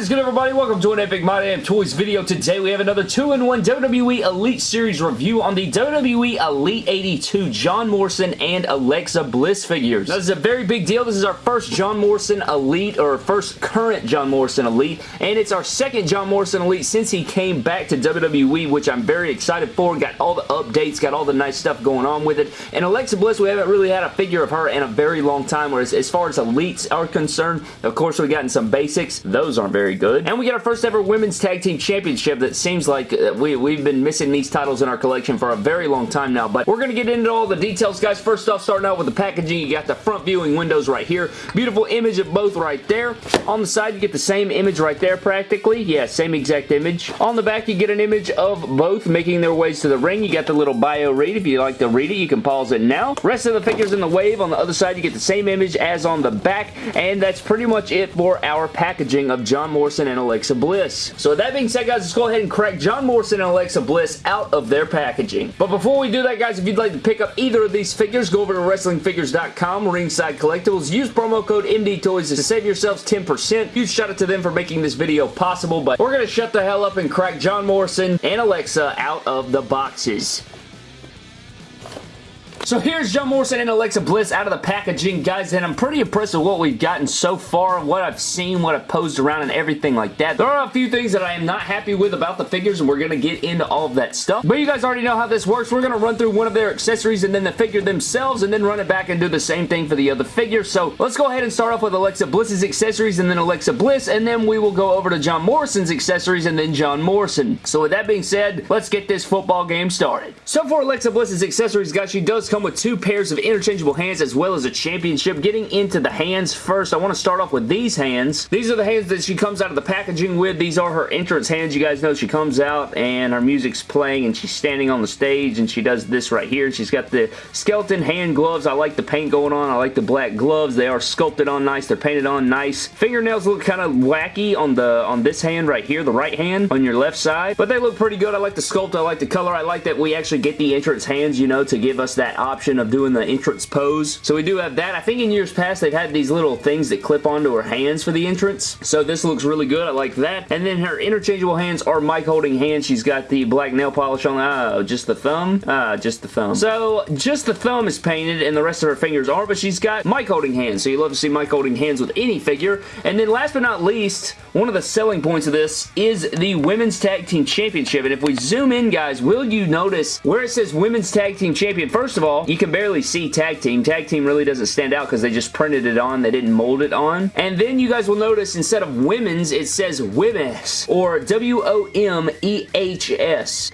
Is good everybody? Welcome to an Epic My Damn Toys video. Today we have another 2-in-1 WWE Elite Series review on the WWE Elite 82 John Morrison and Alexa Bliss figures. Now, this is a very big deal. This is our first John Morrison Elite or first current John Morrison Elite and it's our second John Morrison Elite since he came back to WWE which I'm very excited for. Got all the updates, got all the nice stuff going on with it. And Alexa Bliss, we haven't really had a figure of her in a very long time whereas as far as Elites are concerned, of course we've gotten some basics. Those aren't very good. And we got our first ever Women's Tag Team Championship that seems like uh, we, we've been missing these titles in our collection for a very long time now. But we're going to get into all the details, guys. First off, starting out with the packaging, you got the front viewing windows right here. Beautiful image of both right there. On the side, you get the same image right there practically. Yeah, same exact image. On the back, you get an image of both making their ways to the ring. You got the little bio read. If you like to read it, you can pause it now. Rest of the figures in the wave. On the other side, you get the same image as on the back. And that's pretty much it for our packaging of John Morrison and Alexa Bliss. So with that being said, guys, let's go ahead and crack John Morrison and Alexa Bliss out of their packaging. But before we do that, guys, if you'd like to pick up either of these figures, go over to WrestlingFigures.com, Ringside Collectibles. Use promo code MDTOYS to save yourselves 10%. Huge shout out to them for making this video possible, but we're going to shut the hell up and crack John Morrison and Alexa out of the boxes. So here's John Morrison and Alexa Bliss out of the packaging, guys, and I'm pretty impressed with what we've gotten so far, what I've seen, what I've posed around, and everything like that. There are a few things that I am not happy with about the figures, and we're going to get into all of that stuff. But you guys already know how this works. We're going to run through one of their accessories and then the figure themselves, and then run it back and do the same thing for the other figure. So let's go ahead and start off with Alexa Bliss's accessories, and then Alexa Bliss, and then we will go over to John Morrison's accessories, and then John Morrison. So with that being said, let's get this football game started. So for Alexa Bliss's accessories, guys, she does come with two pairs of interchangeable hands as well as a championship. Getting into the hands first, I want to start off with these hands. These are the hands that she comes out of the packaging with. These are her entrance hands. You guys know she comes out and her music's playing and she's standing on the stage and she does this right here. She's got the skeleton hand gloves. I like the paint going on. I like the black gloves. They are sculpted on nice. They're painted on nice. Fingernails look kind of wacky on the on this hand right here, the right hand on your left side, but they look pretty good. I like the sculpt. I like the color. I like that we actually get the entrance hands, you know, to give us that option of doing the entrance pose. So we do have that. I think in years past they've had these little things that clip onto her hands for the entrance. So this looks really good. I like that. And then her interchangeable hands are mic holding hands. She's got the black nail polish on. Oh, just the thumb? Ah, just the thumb. So just the thumb is painted and the rest of her fingers are, but she's got mic holding hands. So you love to see mic holding hands with any figure. And then last but not least, one of the selling points of this is the Women's Tag Team Championship. And if we zoom in, guys, will you notice where it says Women's Tag Team Champion? First of all, you can barely see Tag Team. Tag Team really doesn't stand out because they just printed it on. They didn't mold it on. And then you guys will notice instead of Women's, it says Women's or W-O-M-E-H-S.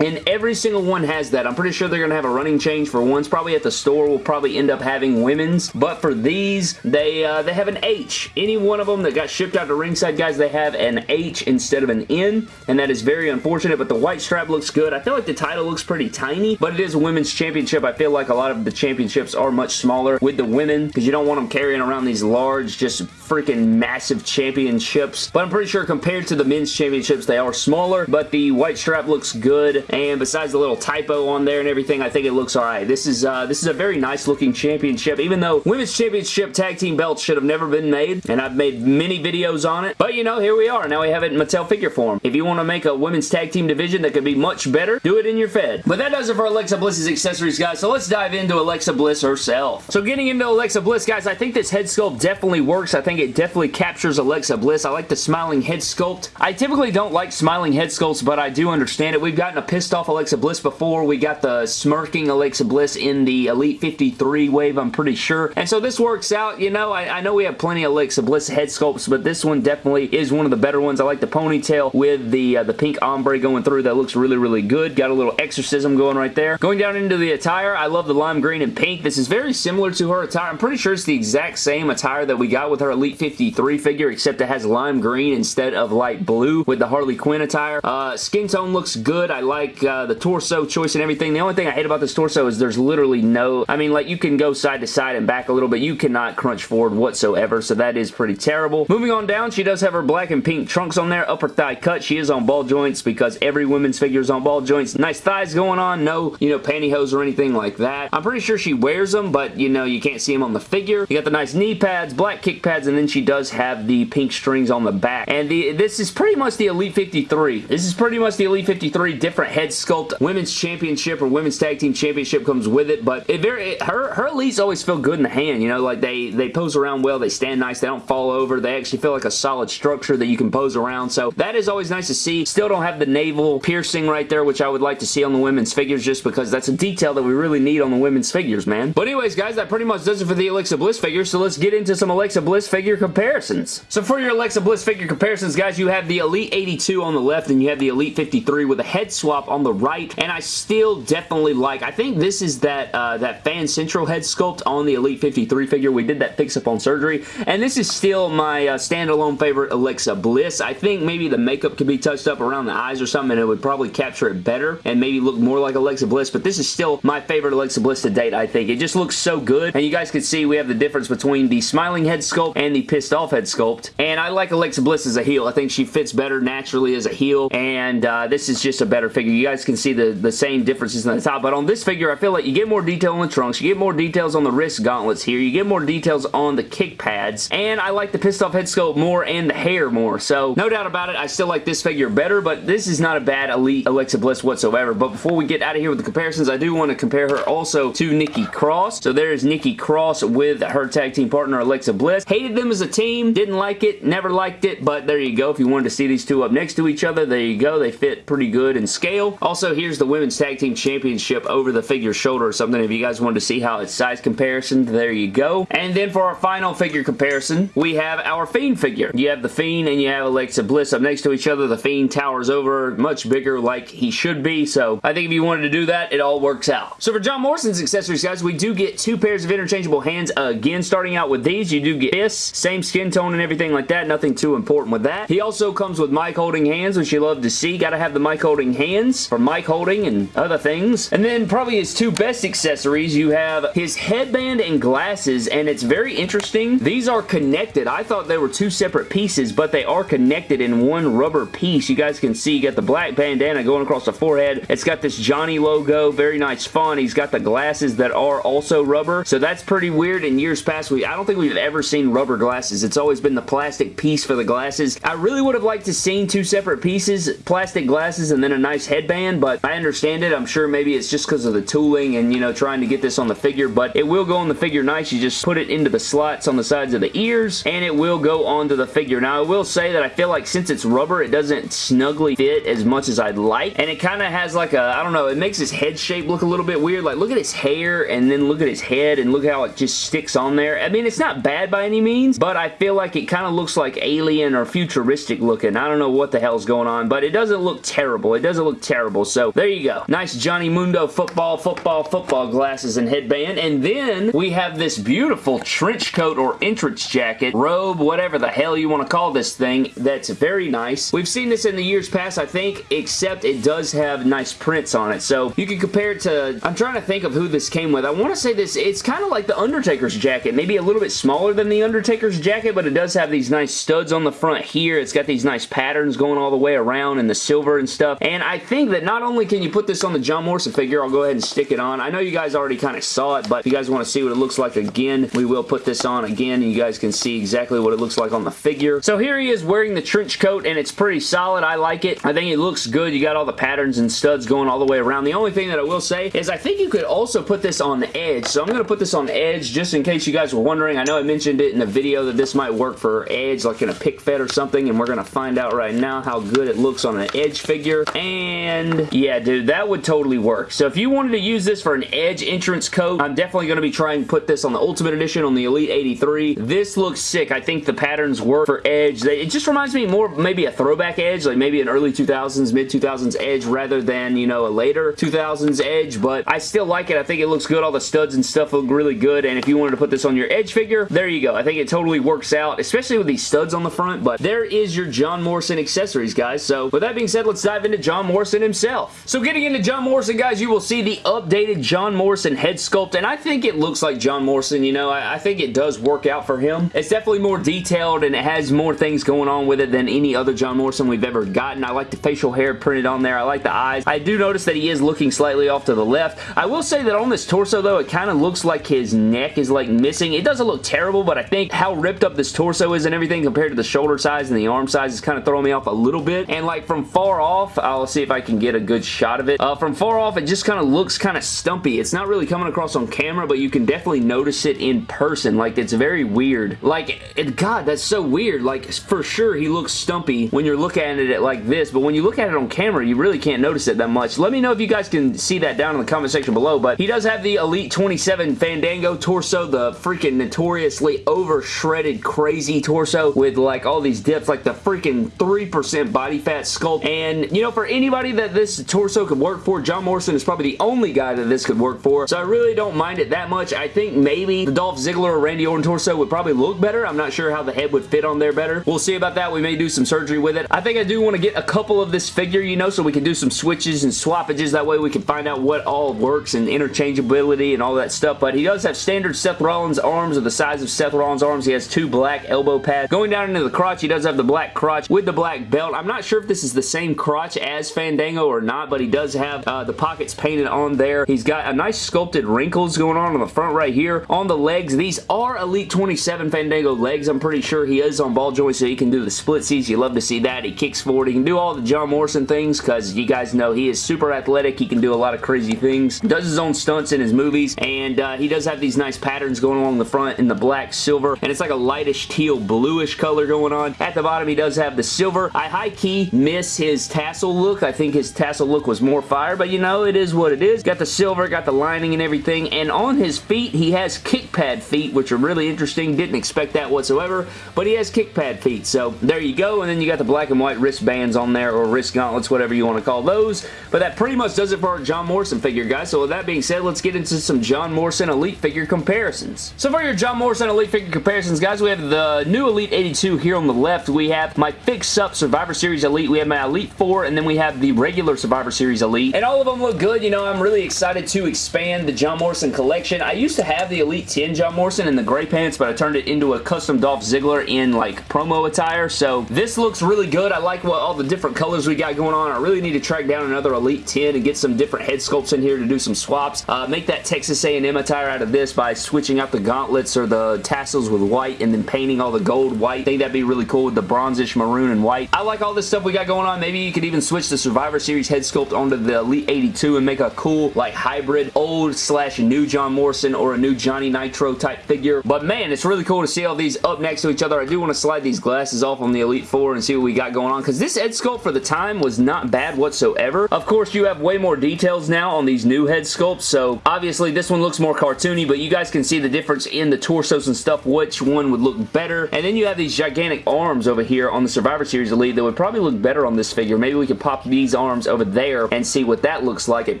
And every single one has that. I'm pretty sure they're going to have a running change for ones. Probably at the store will probably end up having Women's. But for these, they, uh, they have an H. Any one of them that got shipped out to ringside, guys, they have an H instead of an N. And that is very unfortunate. But the white strap looks good. I feel like the title looks pretty tiny. But it is a women's championship. I feel like a lot of the championships are much smaller with the women because you don't want them carrying around these large, just freaking massive championships. But I'm pretty sure compared to the men's championships, they are smaller, but the white strap looks good. And besides the little typo on there and everything, I think it looks alright. This is uh, this is a very nice looking championship, even though women's championship tag team belts should have never been made, and I've made many videos on it. But you know, here we are. Now we have it in Mattel figure form. If you want to make a women's tag team division that could be much better, do it in your Fed. But that does it for Alexa Bliss's accessories, guys. So let's dive into Alexa Bliss herself. So getting into Alexa Bliss, guys, I think this head sculpt definitely works. I think it definitely captures Alexa Bliss. I like the smiling head sculpt. I typically don't like smiling head sculpts, but I do understand it. We've gotten a pissed off Alexa Bliss before. We got the smirking Alexa Bliss in the Elite 53 wave, I'm pretty sure. And so this works out. You know, I, I know we have plenty of Alexa Bliss head sculpts, but this one definitely is one of the better ones. I like the ponytail with the, uh, the pink ombre going through. That looks really, really good. Got a little exorcism going right there. Going down into the attire, I love the lime green and pink. This is very similar to her attire. I'm pretty sure it's the exact same attire that we got with her Elite 53 figure, except it has lime green instead of light blue with the Harley Quinn attire. Uh, skin tone looks good. I like uh, the torso choice and everything. The only thing I hate about this torso is there's literally no... I mean, like, you can go side to side and back a little bit. You cannot crunch forward whatsoever, so that is pretty terrible. Moving on down, she does have her black and pink trunks on there. Upper thigh cut. She is on ball joints because every women's figure is on ball joints. Nice thighs going on. No, you know, pantyhose or anything like that. I'm pretty sure she wears them, but you know, you can't see them on the figure. You got the nice knee pads, black kick pads, and then she does have the pink strings on the back. And the this is pretty much the Elite 53. This is pretty much the Elite 53 different head sculpt. Women's Championship or Women's Tag Team Championship comes with it, but it very it, her her elites always feel good in the hand. You know, like they they pose around well, they stand nice, they don't fall over, they actually feel like a solid structure that you can pose around. So that is always nice to see. Still don't have the navel piercing right there, which I would like to see on the women's figures just because that's a detail that we really need on the women's figures, man. But anyways, guys, that pretty much does it for the Alexa Bliss figure, So let's get into some Alexa Bliss figure comparisons. So for your Alexa Bliss figure comparisons, guys, you have the Elite 82 on the left and you have the Elite 53 with a head swap on the right. And I still definitely like, I think this is that, uh, that Fan Central head sculpt on the Elite 53 figure. We did that fix up on surgery. And this is still my uh, standalone favorite Alexa Bliss. I think maybe the makeup could be touched up around the eyes or something and it would probably capture it better and maybe look more like Alexa Bliss. But this is still my favorite Alexa Bliss to date, I think. It just looks so good. And you guys can see we have the difference between the smiling head sculpt and the pissed off head sculpt. And I like Alexa Bliss as a heel. I think she fits better naturally as a heel. And uh, this is just a better figure. You guys can see the, the same differences on the top. But on this figure, I feel like you get more detail on the trunks. You get more details on the wrist gauntlets here. You get more details on the kick pads. And I like the pissed off head sculpt more and the hair more. So no doubt about it, I still like this figure better. But this is not a bad Elite Alexa Bliss whatsoever. But before we get out of here with the comparisons, I do want to compare her also to Nikki Cross. So there's Nikki Cross with her tag team partner Alexa Bliss. Hated them as a team, didn't like it, never liked it, but there you go. If you wanted to see these two up next to each other, there you go. They fit pretty good in scale. Also, here's the Women's Tag Team Championship over the figure shoulder or something. If you guys wanted to see how it's size comparison, there you go. And then for our final figure comparison, we have our Fiend figure. You have the Fiend and you have Alexa Bliss up next to each other. The Fiend towers over, much bigger like he should be, so I think if you wanted to do that, it all works out. So for John Morrison's accessories, guys, we do get two pairs of interchangeable hands again. Starting out with these, you do get this, same skin tone and everything like that. Nothing too important with that. He also comes with mic holding hands, which you love to see. Got to have the mic holding hands for mic holding and other things. And then probably his two best accessories, you have his headband and glasses, and it's very interesting. These are connected. I thought they were two separate pieces, but they are connected in one rubber piece. You guys can see you got the black bandana going across the forehead. It's got this Johnny logo, very nice font. He's got the glasses that are also rubber, so that's pretty weird. In years past, we I don't think we've ever seen rubber glasses. It's always been the plastic piece for the glasses. I really would have liked to seen two separate pieces, plastic glasses and then a nice headband, but I understand it. I'm sure maybe it's just because of the tooling and, you know, trying to get this on the figure, but it will go on the figure nice. You just put it into the slots on the sides of the ears, and it will go onto the figure. Now, I will say that I feel like since it's rubber, it doesn't snugly fit as much as I'd like, and it kind of has like a, I don't know, it makes his head shape look a little bit weird. Like, look at his hair, and then look at his head, and look how it just sticks on there. I mean, it's not bad by any means, but I feel like it kind of looks like alien or futuristic looking. I don't know what the hell's going on, but it doesn't look terrible. It doesn't look terrible, so there you go. Nice Johnny Mundo football, football, football glasses and headband, and then we have this beautiful trench coat or entrance jacket, robe, whatever the hell you want to call this thing, that's very nice. We've seen this in the years past, I think, except it does have nice prints on it, so you can compare it to, I'm trying to think of who this came with. I want to say this, it's kind of like the Undertaker's jacket, maybe a little bit smaller than the Undertaker's jacket, but it does have these nice studs on the front here. It's got these nice patterns going all the way around and the silver and stuff, and I think that not only can you put this on the John Morrison figure, I'll go ahead and stick it on. I know you guys already kind of saw it, but if you guys want to see what it looks like again, we will put this on again, and you guys can see exactly what it looks like on the figure. So here he is wearing the trench coat, and it's pretty solid. I like it. I think it looks good. You got all the patterns and studs going all the way around. The only thing that I will say is I think you could also put this on the edge. So I'm going to put this on the edge just in case you guys were wondering. I know I mentioned it in the video that this might work for edge, like in a pic fed or something, and we're going to find out right now how good it looks on an edge figure. And yeah, dude, that would totally work. So if you wanted to use this for an edge entrance coat, I'm definitely going to be trying to put this on the Ultimate Edition on the Elite 83. This looks sick. I think the patterns work for edge. They, it just reminds me more maybe a throwback edge, like maybe an early 2000s, mid 2000s edge rather than, you know, a later 2000s edge, but I still like it. I think it looks good. All the studs and stuff look really good, and if you wanted to put this on your edge figure, there you go. I think it totally works out, especially with these studs on the front, but there is your John Morrison accessories, guys. So with that being said, let's dive into John Morrison himself. So getting into John Morrison, guys, you will see the updated John Morrison head sculpt, and I think it looks like John Morrison, you know, I, I think it does work out for him. It's definitely more detailed, and it has more things going on with it than any other John Morrison we've ever gotten. I like the facial hair printed on there. I like the eyes. I do notice that he is looking slightly off to the left. I will say say that on this torso, though, it kind of looks like his neck is, like, missing. It doesn't look terrible, but I think how ripped up this torso is and everything compared to the shoulder size and the arm size is kind of throwing me off a little bit. And, like, from far off, I'll see if I can get a good shot of it. Uh, from far off, it just kind of looks kind of stumpy. It's not really coming across on camera, but you can definitely notice it in person. Like, it's very weird. Like, it, God, that's so weird. Like, for sure, he looks stumpy when you're looking at it like this, but when you look at it on camera, you really can't notice it that much. Let me know if you guys can see that down in the comment section below, but he does have the Elite 27 Fandango torso, the freaking notoriously over shredded crazy torso with like all these dips, like the freaking 3% body fat sculpt, and you know, for anybody that this torso could work for, John Morrison is probably the only guy that this could work for, so I really don't mind it that much. I think maybe the Dolph Ziggler or Randy Orton torso would probably look better. I'm not sure how the head would fit on there better. We'll see about that. We may do some surgery with it. I think I do want to get a couple of this figure, you know, so we can do some switches and swappages. That way we can find out what all works and interchangeability and all that stuff, but he does have standard Seth Rollins arms of the size of Seth Rollins arms. He has two black elbow pads. Going down into the crotch, he does have the black crotch with the black belt. I'm not sure if this is the same crotch as Fandango or not, but he does have uh, the pockets painted on there. He's got a nice sculpted wrinkles going on on the front right here. On the legs, these are Elite 27 Fandango legs. I'm pretty sure he is on ball joints, so he can do the splitsies. You love to see that. He kicks forward. He can do all the John Morrison things because you guys know he is super athletic. He can do a lot of crazy things. Does his own stunts in his movies, and uh, he does have these nice patterns going along the front in the black, silver, and it's like a lightish teal bluish color going on. At the bottom, he does have the silver. I high-key miss his tassel look. I think his tassel look was more fire, but you know, it is what it is. Got the silver, got the lining and everything, and on his feet, he has kick pad feet, which are really interesting. Didn't expect that whatsoever, but he has kick pad feet, so there you go, and then you got the black and white wristbands on there, or wrist gauntlets, whatever you want to call those, but that pretty much does it for our John Morrison figure, guys, so with that being said, let's get into some John Morrison Elite figure comparisons. So for your John Morrison Elite figure comparisons, guys, we have the new Elite 82 here on the left. We have my fix-up Survivor Series Elite. We have my Elite 4, and then we have the regular Survivor Series Elite. And all of them look good. You know, I'm really excited to expand the John Morrison collection. I used to have the Elite 10 John Morrison in the gray pants, but I turned it into a custom Dolph Ziggler in, like, promo attire. So this looks really good. I like what all the different colors we got going on. I really need to track down another Elite 10 and get some different head sculpts in here to do some swaps. Uh, make that Texas A&M attire out of this by switching out the gauntlets or the tassels with white and then painting all the gold white. I think that'd be really cool with the bronzish maroon and white. I like all this stuff we got going on. Maybe you could even switch the Survivor Series head sculpt onto the Elite 82 and make a cool like hybrid old slash new John Morrison or a new Johnny Nitro type figure. But man, it's really cool to see all these up next to each other. I do want to slide these glasses off on the Elite 4 and see what we got going on because this head sculpt for the time was not bad whatsoever. Of course, you have way more details now on these new head sculpts, so obviously this one looks more cartoony, but you guys can see the difference in the torsos and stuff, which one would look better. And then you have these gigantic arms over here on the Survivor Series Elite that would probably look better on this figure. Maybe we could pop these arms over there and see what that looks like. It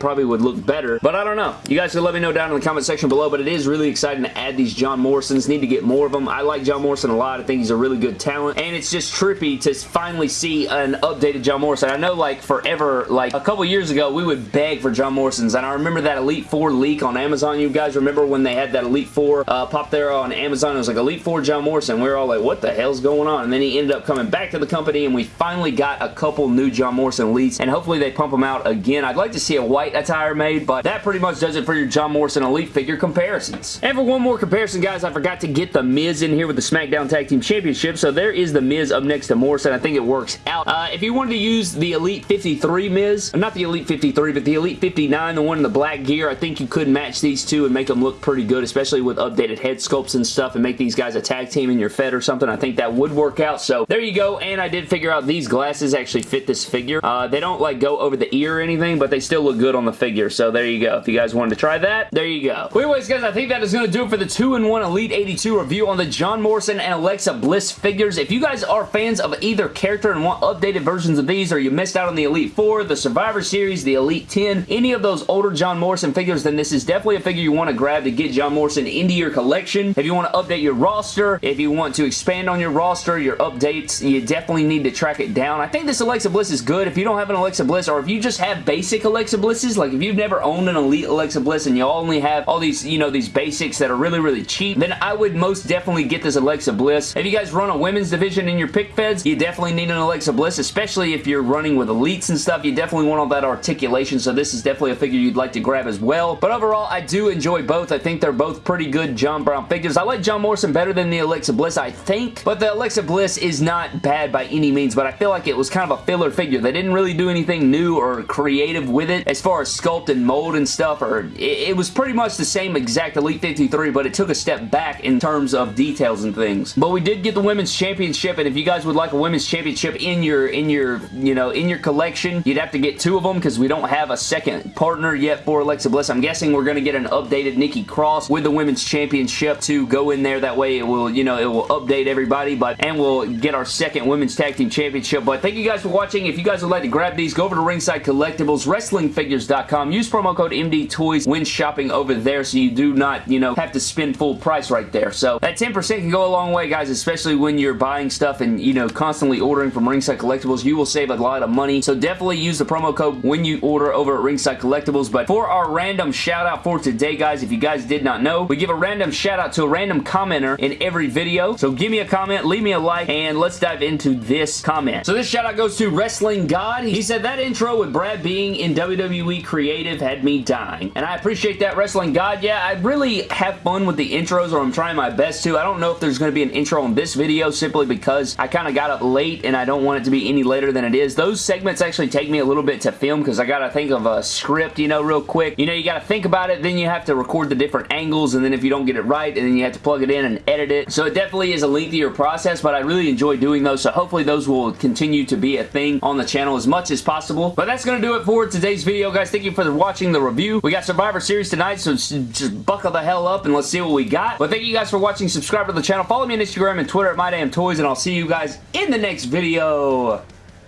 probably would look better, but I don't know. You guys can let me know down in the comment section below, but it is really exciting to add these John Morrisons. Need to get more of them. I like John Morrison a lot. I think he's a really good talent, and it's just trippy to finally see an updated John Morrison. I know like forever, like a couple years ago, we would beg for John Morrisons, and I remember that Elite 4 leak on Amazon. You guys remember when they had that Elite 4 uh, pop there on Amazon? It was like Elite 4 John Morrison. We were all like, what the hell's going on? And then he ended up coming back to the company, and we finally got a couple new John Morrison Elites, and hopefully they pump them out again. I'd like to see a white attire made, but that pretty much does it for your John Morrison Elite figure comparisons. And for one more comparison, guys, I forgot to get the Miz in here with the SmackDown Tag Team Championship, so there is the Miz up next to Morrison. I think it works out. Uh, if you wanted to use the Elite 53 Miz, not the Elite 53, but the Elite 59, the one in the black gear, I think you could match these two and make them look pretty good, especially with updated head sculpts and stuff, and make these guys a tag team in your Fed or something. I think that would work out, so there you go, and I did figure out these glasses actually fit this figure. Uh, they don't like go over the ear or anything, but they still look good on the figure, so there you go. If you guys wanted to try that, there you go. Anyways, guys, I think that is going to do it for the 2-in-1 Elite 82 review on the John Morrison and Alexa Bliss figures. If you guys are fans of either character and want updated versions of these, or you missed out on the Elite 4, the Survivor Series, the Elite 10, any of those older John Morrison figures, then this is definitely a figure you want to grab to get John Morrison into your collection. If you want to update your roster, if you want to expand on your roster, your updates, you definitely need to track it down. I think this Alexa Bliss is good. If you don't have an Alexa Bliss, or if you just have basic Alexa Blisses, like if you've never owned an Elite Alexa Bliss and you only have all these, you know, these basics that are really, really cheap, then I would most definitely get this Alexa Bliss. If you guys run a women's division in your pic feds, you definitely need an Alexa Bliss, especially if you're running with Elites and stuff. You definitely want all that articulation, so this is definitely a figure you'd like to grab as well. But overall, I do enjoy both. I think they're both pretty good John Brown figures. I like John Morrison better than the Alexa Bliss, I think. But the Alexa Bliss is not bad by any means, but I feel like it was kind of a filler figure. They didn't really do anything new or creative with it as far as sculpt and mold and stuff. Or it, it was pretty much the same exact Elite 53, but it took a step back in terms of details and things. But we did get the Women's Championship, and if you guys would like a Women's Championship in your, in your, you know, in your collection, you'd have to get two of them because we don't have a second partner yet for Alexa Bliss. I'm guessing we're going to get an updated Nikki Cross with the Women's Championship to go in there. That way it will, you know, it will update everybody, but and we'll get our second Women's Tag Team Championship. But thank you guys for watching. If you guys would like to grab these, go over to Ringside Collectibles, WrestlingFigures.com. Use promo code MD Toys when shopping over there so you do not, you know, have to spend full price right there. So that 10% can go a long way, guys, especially when you're buying stuff and, you know, constantly ordering from Ringside Collectibles. You will save a lot of money. So definitely use the promo code when you order over at Ringside Collectibles. But for our random shout out for today, guys, if you guys did not know, we give a random shout out to a random commenter in every video. So give me a comment, leave me a like, and let's dive into this comment. So this shout out goes to Wrestling God. He said, that intro with Brad being in WWE Creative had me dying. And I appreciate that, Wrestling God. Yeah, I really have fun with the intros, or I'm trying my best to. I don't know if there's going to be an intro in this video simply because I kind of got up late and I don't want it to be any later than it is. Those segments actually take me a little bit to film because I got to think of a script, you know, real quick. You know, you got to think about it, then you have to record the different angles, and then if you don't get it right, and then you have to plug it in and edit it. So it definitely is a lengthier process, but I really enjoy doing those, so hopefully those will continue to be a thing on the channel as much as possible. But that's going to do it for today's video, guys. Thank you for watching the review. We got Survivor Series tonight, so just buckle the hell up and let's see what we got. But thank you guys for watching. Subscribe to the channel. Follow me on Instagram and Twitter at MyDamnToys, and I'll see you guys in the next video.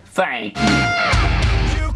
Thank you. you